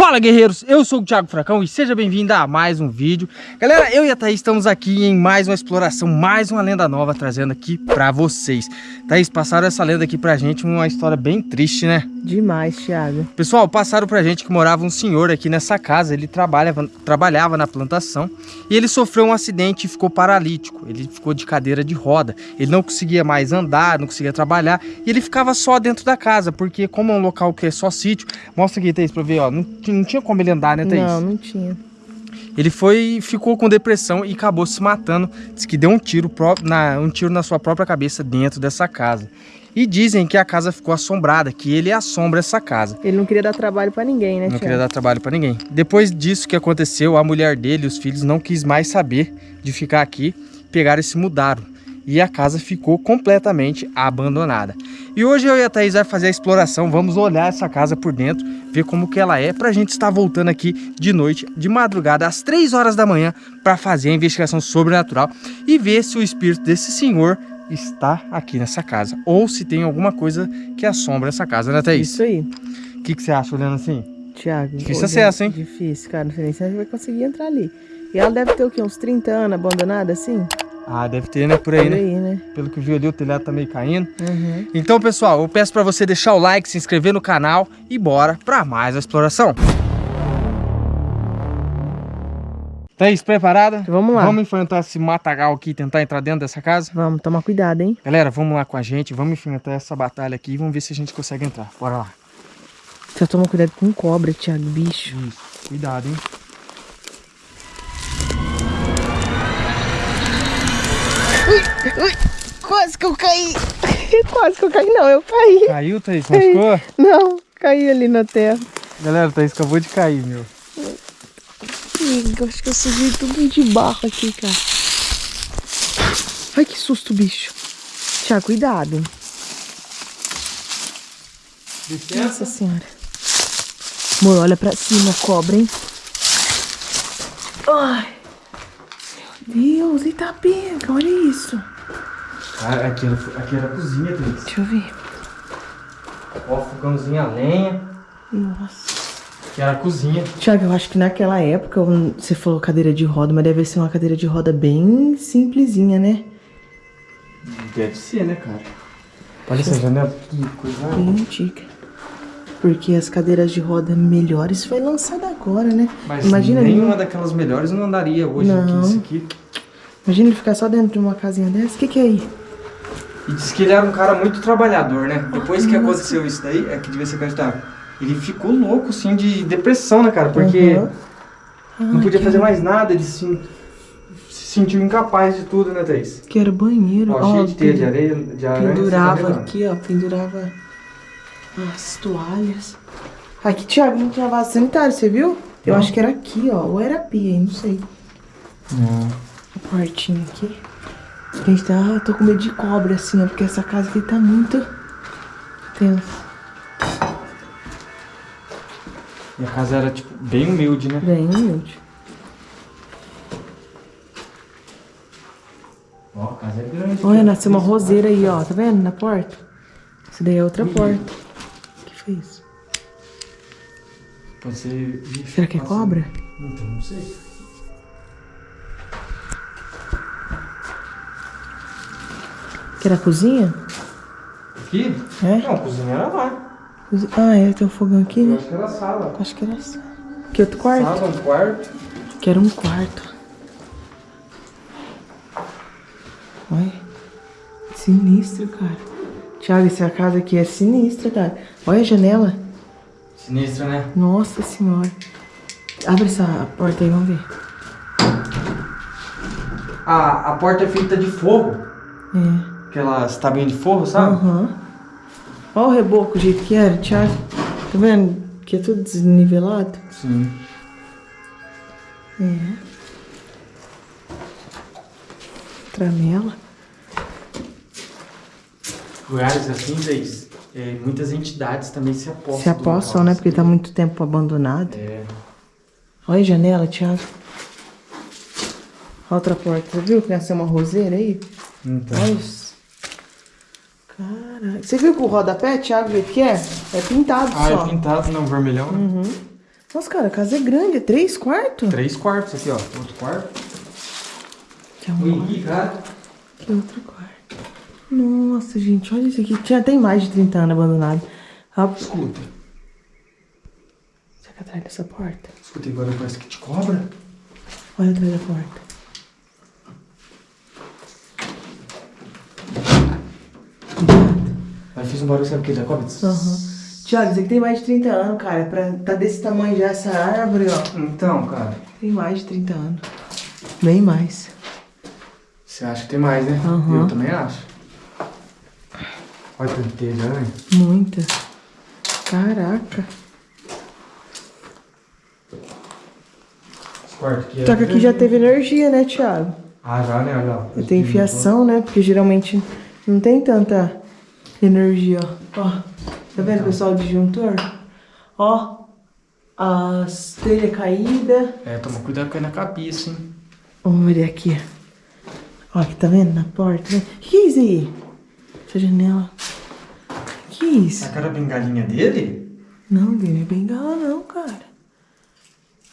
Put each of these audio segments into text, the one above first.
Fala guerreiros, eu sou o Thiago Fracão e seja bem-vindo a mais um vídeo. Galera, eu e a Thaís estamos aqui em mais uma exploração, mais uma lenda nova trazendo aqui pra vocês. Thaís, passaram essa lenda aqui pra gente, uma história bem triste, né? Demais, Thiago. Pessoal, passaram pra gente que morava um senhor aqui nessa casa Ele trabalhava, trabalhava na plantação E ele sofreu um acidente e ficou paralítico. Ele ficou de cadeira de roda Ele não conseguia mais andar, não conseguia trabalhar E ele ficava só dentro da casa Porque como é um local que é só sítio Mostra aqui, Thaís, pra ver, ó Não, não tinha como ele andar, né, Thaís? Não, não tinha ele foi, ficou com depressão e acabou se matando. Diz que deu um tiro, na, um tiro na sua própria cabeça dentro dessa casa. E dizem que a casa ficou assombrada, que ele assombra essa casa. Ele não queria dar trabalho pra ninguém, né, Não Thiago? queria dar trabalho pra ninguém. Depois disso que aconteceu, a mulher dele os filhos não quis mais saber de ficar aqui, pegaram e se mudaram. E a casa ficou completamente abandonada. E hoje eu e a Thaís vai fazer a exploração, vamos olhar essa casa por dentro, ver como que ela é, pra gente estar voltando aqui de noite, de madrugada, às 3 horas da manhã, pra fazer a investigação sobrenatural e ver se o espírito desse senhor está aqui nessa casa, ou se tem alguma coisa que assombra essa casa, né Thaís? Isso aí, O que, que você acha olhando assim? Thiago. Difícil acesso, hein? Difícil, cara. Não sei nem se a gente vai conseguir entrar ali. E ela deve ter o quê? Uns 30 anos abandonada assim? Ah, deve ter, né? Por aí, Por né? aí, né? Pelo que eu vi ali, o telhado tá meio caindo. Uhum. Então, pessoal, eu peço pra você deixar o like, se inscrever no canal e bora pra mais uma exploração. Thaís, preparada? Vamos lá. Vamos enfrentar esse matagal aqui e tentar entrar dentro dessa casa? Vamos tomar cuidado, hein? Galera, vamos lá com a gente, vamos enfrentar essa batalha aqui e vamos ver se a gente consegue entrar. Bora lá. Só toma cuidado com cobra, Thiago, bicho. Isso, cuidado, hein? Ui, quase que eu caí. quase que eu caí, não, eu caí. Caiu, Thaís? Machucou? Não, caí ali na terra. Galera, o Thaís acabou de cair, meu. Eu acho que eu sujei tudo de barro aqui, cara. Ai, que susto, bicho. Thiago, cuidado. Nossa senhora. Amor, olha pra cima, cobra, hein? Ai. Meu Deus, eita pega, olha isso. Ah, aqui, era, aqui era a cozinha, Thaís. Deixa eu ver. Ó, fogãozinho a lenha. Nossa. Aqui era a cozinha. Thiago, eu acho que naquela época, você falou cadeira de roda, mas deve ser uma cadeira de roda bem simplesinha, né? Deve ser, né, cara? Olha essa janela, que coisa. Bem antiga. Porque as cadeiras de roda melhores foi lançada agora, né? Mas Imagina ele- nenhuma daquelas melhores não andaria hoje aqui, Não. isso aqui. Imagina ele ficar só dentro de uma casinha dessa. O que, que é aí? E diz que ele era um cara muito trabalhador, né? Depois que aconteceu isso daí, é que devia ser acreditável. Ele ficou louco, assim, de depressão, né, cara? Porque Uhum. não podia fazer mais nada, ele se, se sentiu incapaz de tudo, né, Thaís? Que era banheiro. Ó, Ó, cheio de teia de areia, de aranha. Pendurava tá vendo? aqui, ó. Pendurava as toalhas. Aqui, Thiago, não tinha vaso sanitário, você viu? Eu Não. acho que era aqui, ó. Ou era a pia, não sei. Não. A portinha aqui. Gente, tá, eu tô com medo de cobra, assim, ó. Porque essa casa aqui tá muito tensa. E a casa era, tipo, bem humilde, né? Bem humilde. Ó, a casa é grande. Olha, nasceu uma roseira aí, ó. Tá vendo? Na porta. Essa daí é outra porta. O que foi isso? Pode ser... Será que é cobra? Então, não sei. Que era a cozinha? Aqui? É? Não, a cozinha era lá. Ah, é, tem um fogão aqui, Eu né? acho que era a sala. Acho que era essa. Que outro quarto? Sala, um quarto. Que era um quarto. Olha. Sinistro, cara. Thiago, essa casa aqui é sinistra, cara. Olha a janela. Sinistro, né? Nossa senhora. Abre essa porta aí, vamos ver. A, a porta é feita de forro. É. Aquelas tabinhas de forro, sabe? Aham. Olha o reboco, o jeito que era, Thiago. Tá vendo? Que é tudo desnivelado. Sim. É. Tramela. Lugares assim, Zeis, é, muitas entidades também se apostam. Se apossam, né? Porque tá muito tempo abandonado. É. Olha a janela, Thiago. Outra porta. Você viu que nasceu uma roseira aí? Então. Olha isso. Caraca. Você viu que o rodapé, Thiago, o que é? É pintado Ah, só. é pintado, não, vermelhão. né? Uhum. Nossa, cara, a casa é grande, é três quartos? Três quartos aqui, ó. Outro quarto. Que é um Ui, cara. Que outro quarto. Nossa, gente, olha isso aqui. Tinha, tem mais de 30 anos abandonado. Ah, Escuta. será que atrás dessa porta? Escuta, agora parece que te cobra. Olha atrás da porta. Aí fiz um barulho, sabe o que? Da cobra? Aham. Tiago, isso aqui tem mais de 30 anos, cara. Pra tá desse tamanho já essa árvore, ó. Então, cara. Tem mais de 30 anos. Bem mais. Você acha que tem mais, né? Aham. Eu também acho. Olha tem de aranha. Muita. Caraca. Esse quarto aqui é... Só que aqui já teve energia, né, Thiago? Ah, já, né? Olha lá. Tem fiação, né? Porque geralmente não tem tanta energia, ó. Tá vendo, pessoal, o disjuntor? Ó, as telhas caídas. É, toma cuidado com na cabeça, hein? Vamos ver aqui. Ó, aqui tá vendo na porta, né? Que que é isso aí? Essa janela. Que é isso? Essa cara bengalinha dele? Não, não é bengala não, cara.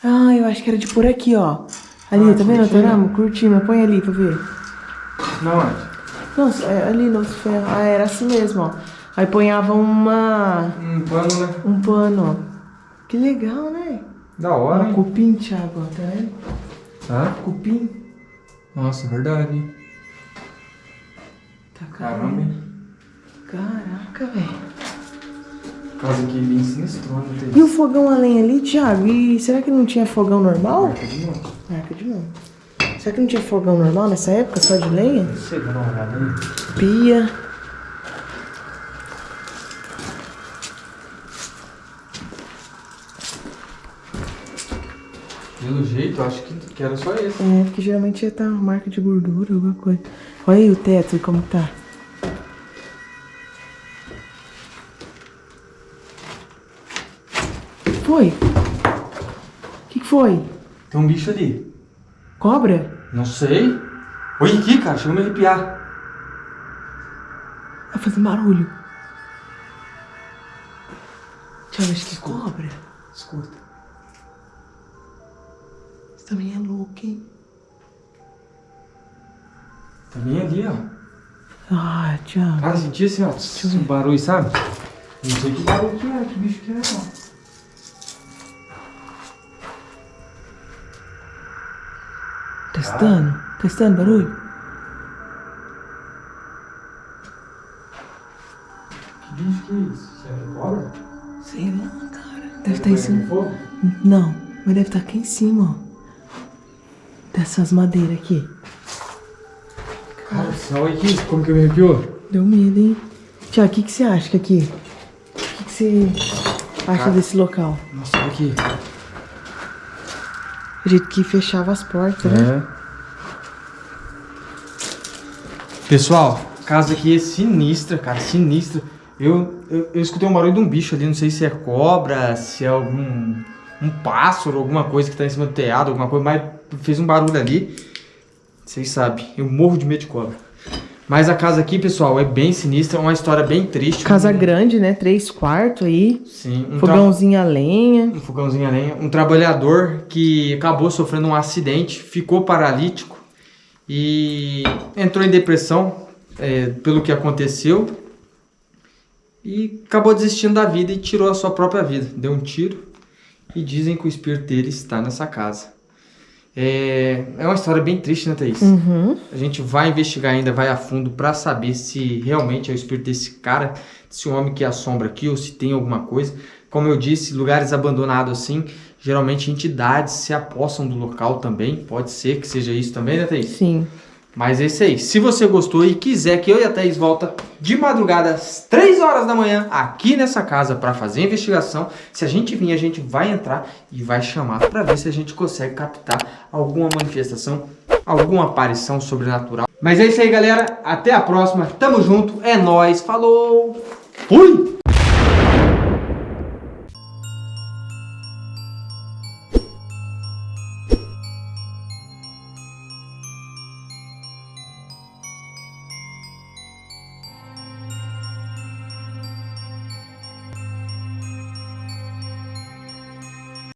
Ah, eu acho que era de por aqui, ó. Ali, Ah, tá vendo. Toramo? Cortina, põe ali pra ver. Não, é. Nossa, é ali no ferro. Ah, era assim mesmo, ó. Aí ponhava uma... Um pano, né? um pano, ó. Que legal, né? Da hora, hein? cupim, Thiago, tá vendo? Tá? Cupim. Nossa, verdade. Tá Caramba? Caraca, velho. Casa aqui bem sinistrona. E o fogão a lenha ali, Thiago? E será que não tinha fogão normal? Marca de novo. Marca de novo. Será que não tinha fogão normal nessa época, só de lenha? Não sei, olhada aí. Pia. Pelo jeito, acho que, que era só esse. É, porque geralmente ia estar uma marca de gordura, alguma coisa. Olha aí o teto, como tá. Foi? O que, que foi? Tem um bicho ali. Cobra? Não sei. Olha aqui, cara, chegou a me arrepiar. Tá fazendo barulho. Ver, acho que cobra. Escuta. Você também é louco, hein? Tá bem ali, ó. Ah, Thiago. Cara, senti assim, ó. Um barulho, sabe? Não sei que barulho que é, que bicho que é, ó. Testando? Testando barulho? Que bicho que é isso? Que é cobra? Sei lá, cara. Deve estar em cima. Fogo? Não, mas deve estar aqui em cima, ó. Dessas madeiras aqui. Cara, olha aqui, como que me arrepiou? Deu medo, hein? Tiago, o que, que você acha aqui? O que, que você acha Cara. desse local? Nossa, olha aqui. O jeito que fechava as portas, né? É. Pessoal, casa aqui é sinistra, cara, sinistra. Eu, eu, eu escutei um barulho de um bicho ali, não sei se é cobra, se é algum um pássaro, alguma coisa que tá em cima do telhado, alguma coisa, mas fez um barulho ali. Vocês sabem, eu morro de medo de cobra. Mas a casa aqui, pessoal, é bem sinistra, uma história bem triste. Casa grande, né? Três quartos aí. Sim, um Fogãozinho a lenha. um fogãozinho a lenha, um trabalhador que acabou sofrendo um acidente, ficou paralítico e entrou em depressão é, pelo que aconteceu e acabou desistindo da vida e tirou a sua própria vida. Deu um tiro e dizem que o espírito dele está nessa casa. É, é uma história bem triste, né, Thaís? Uhum. A gente vai investigar ainda, vai a fundo para saber se realmente é o espírito desse cara, desse homem que assombra aqui ou se tem alguma coisa. Como eu disse, lugares abandonados assim, geralmente entidades se apossam do local também. Pode ser que seja isso também, né, Thaís? Sim. Mas é isso aí. Se você gostou e quiser que eu e a Thaís volta de madrugada às 3 horas da manhã aqui nessa casa para fazer investigação, se a gente vir, a gente vai entrar e vai chamar para ver se a gente consegue captar alguma manifestação, alguma aparição sobrenatural. Mas é isso aí, galera. Até a próxima. Tamo junto. É nóis. Falou. Fui!